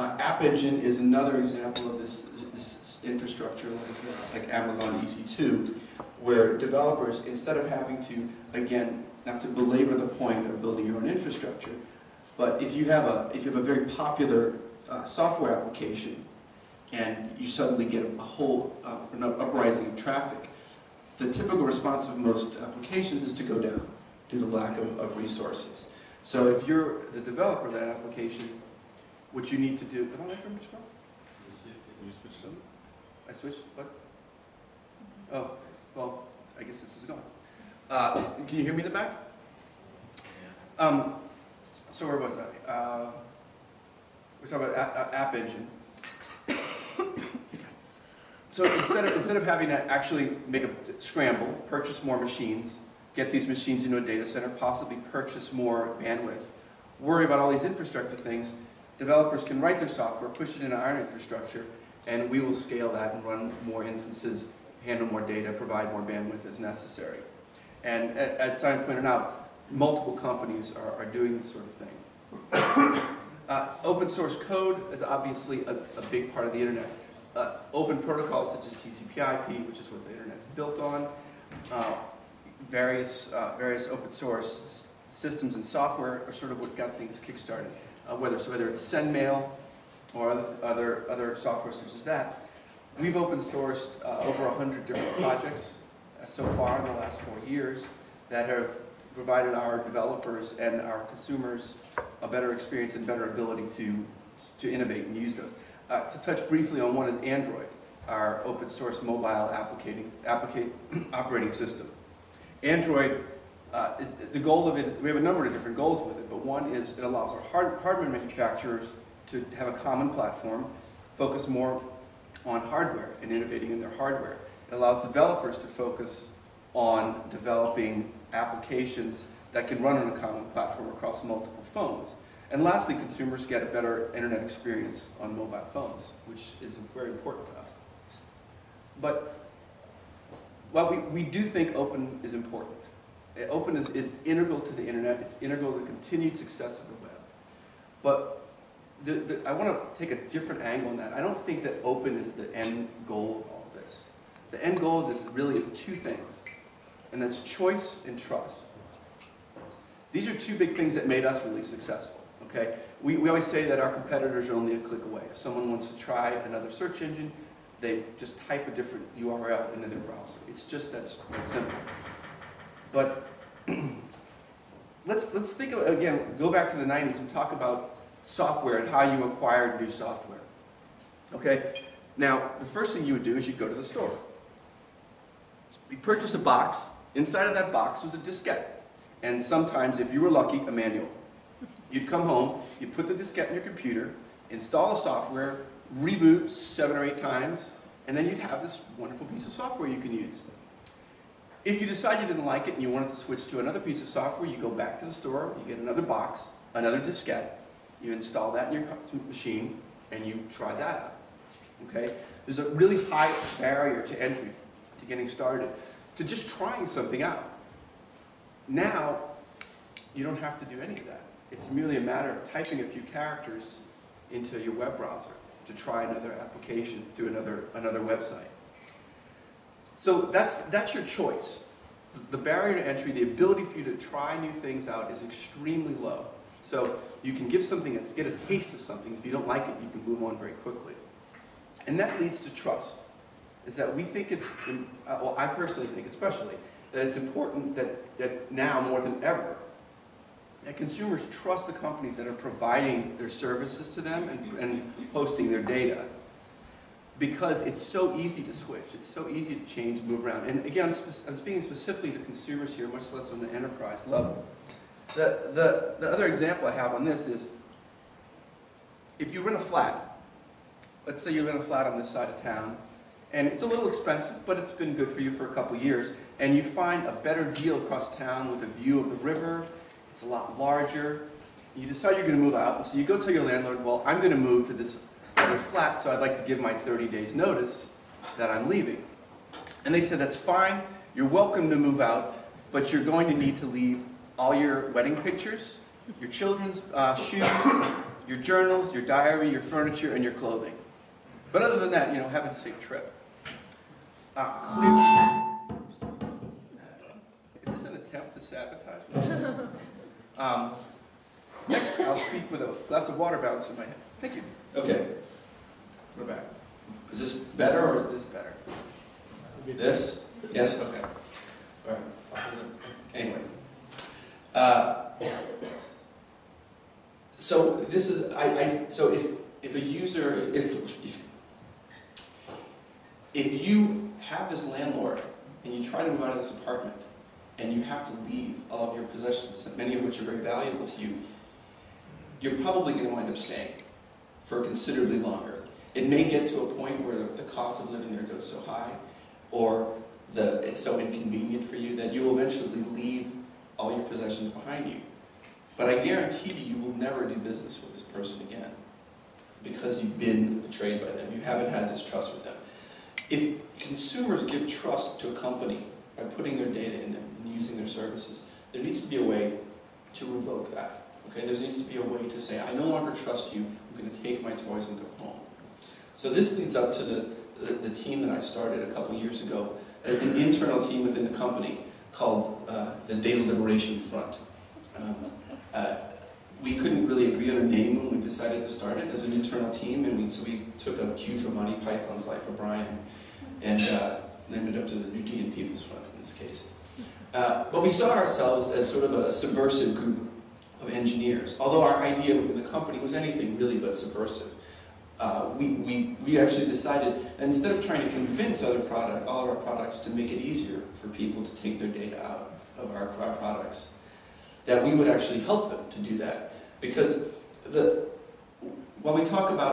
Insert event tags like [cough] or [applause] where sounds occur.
Uh, App Engine is another example of this, this infrastructure like, uh, like Amazon EC2, where developers, instead of having to, again, not to belabor the point of building your own infrastructure, but if you have a, if you have a very popular uh, software application and you suddenly get a whole uh, an uprising of traffic, the typical response of most applications is to go down due to lack of, of resources. So if you're the developer of that application, what you need to do, am I from? You switched them? I switched, what? Oh, well, I guess this is gone. Uh, can you hear me in the back? Um, so where was I? Uh, we're talking about App, App Engine. so instead of, instead of having to actually make a scramble, purchase more machines, get these machines into a data center, possibly purchase more bandwidth, worry about all these infrastructure things, developers can write their software, push it into our infrastructure, and we will scale that and run more instances, handle more data, provide more bandwidth as necessary. And as Simon pointed out, multiple companies are, are doing this sort of thing. [coughs] Uh, open source code is obviously a, a big part of the internet. Uh, open protocols such as TCP/IP, which is what the internet is built on, uh, various uh, various open source systems and software are sort of what got things kickstarted. Uh, whether so whether it's SendMail or other other other software such as that, we've open sourced uh, over hundred different projects so far in the last four years that have provided our developers and our consumers a better experience and better ability to, to innovate and use those. Uh, to touch briefly on one is Android, our open source mobile applicating, [clears throat] operating system. Android, uh, is the goal of it, we have a number of different goals with it, but one is it allows our hard, hardware manufacturers to have a common platform, focus more on hardware and innovating in their hardware. It allows developers to focus on developing applications that can run on a common platform across multiple phones. And lastly, consumers get a better internet experience on mobile phones, which is very important to us. But while we, we do think open is important, open is, is integral to the internet, it's integral to the continued success of the web. But the, the, I want to take a different angle on that. I don't think that open is the end goal of all this. The end goal of this really is two things and that's choice and trust. These are two big things that made us really successful, okay? We, we always say that our competitors are only a click away. If someone wants to try another search engine, they just type a different URL into their browser. It's just that, that simple. But [clears throat] let's, let's think, of, again, go back to the 90s and talk about software and how you acquired new software. Okay? Now, the first thing you would do is you'd go to the store. You purchase a box, Inside of that box was a diskette. And sometimes, if you were lucky, a manual. You'd come home, you'd put the diskette in your computer, install the software, reboot seven or eight times, and then you'd have this wonderful piece of software you can use. If you decide you didn't like it and you wanted to switch to another piece of software, you go back to the store, you get another box, another diskette, you install that in your machine, and you try that out. Okay? There's a really high barrier to entry to getting started to just trying something out. Now, you don't have to do any of that. It's merely a matter of typing a few characters into your web browser to try another application through another, another website. So that's, that's your choice. The barrier to entry, the ability for you to try new things out is extremely low. So you can give something, get a taste of something. If you don't like it, you can move on very quickly. And that leads to trust is that we think it's, uh, well, I personally think especially, that it's important that, that now more than ever, that consumers trust the companies that are providing their services to them and, and hosting their data. Because it's so easy to switch, it's so easy to change, move around. And again, I'm, speaking specifically to consumers here, much less on the enterprise level. The, the, the other example I have on this is, if you rent a flat, let's say you rent a flat on this side of town, and it's a little expensive, but it's been good for you for a couple years. And you find a better deal across town with a view of the river. It's a lot larger. You decide you're going to move out, and so you go tell your landlord, well, I'm going to move to this other flat, so I'd like to give my 30 days notice that I'm leaving. And they said, that's fine, you're welcome to move out, but you're going to need to leave all your wedding pictures, your children's uh, shoes, your journals, your diary, your furniture, and your clothing. But other than that, you know, have a safe trip. Uh, Is this an attempt to sabotage? [laughs] um, next, I'll speak with a glass of water balanced in my hand. Thank you. Okay. We're back. Is this better Or or is this better? this? Yes, okay. All right. I'll hold it. Anyway. Uh, So this is, I, so if, if a user, if, if, if- if you have this landlord and you try to move out of this apartment and you have to leave all of your possessions, many of which are very valuable to you, you're probably gonna wind up staying for considerably longer. It may get to a point where the, cost of living there goes so high, or the, it's so inconvenient for you that you will eventually leave all your possessions behind you. But I guarantee you, you will never do business with this person again, because you've been betrayed by them, you haven't had this trust with them. If consumers give trust to a company by putting their data in them and using their services, there needs to be a way to revoke that. Okay, there needs to be a way to say, I no longer trust you, I'm going to take my toys and go home. So this leads up to the, the, the team that I started a couple years ago, an internal team within the company called uh, the Data Liberation Front. Um, uh, we couldn't really agree on a name when we decided to start it as an internal team, and we, so we took a cue from Monty Python's Life of Brian and uh, named it after the Judean People's Front in this case. Uh, but we saw ourselves as sort of a subversive group of engineers, although our idea within the company was anything really but subversive. Uh, we, we, we actually decided instead of trying to convince other product, all of our products to make it easier for people to take their data out of our, our products, that we would actually help them to do that. Because the, when we talk about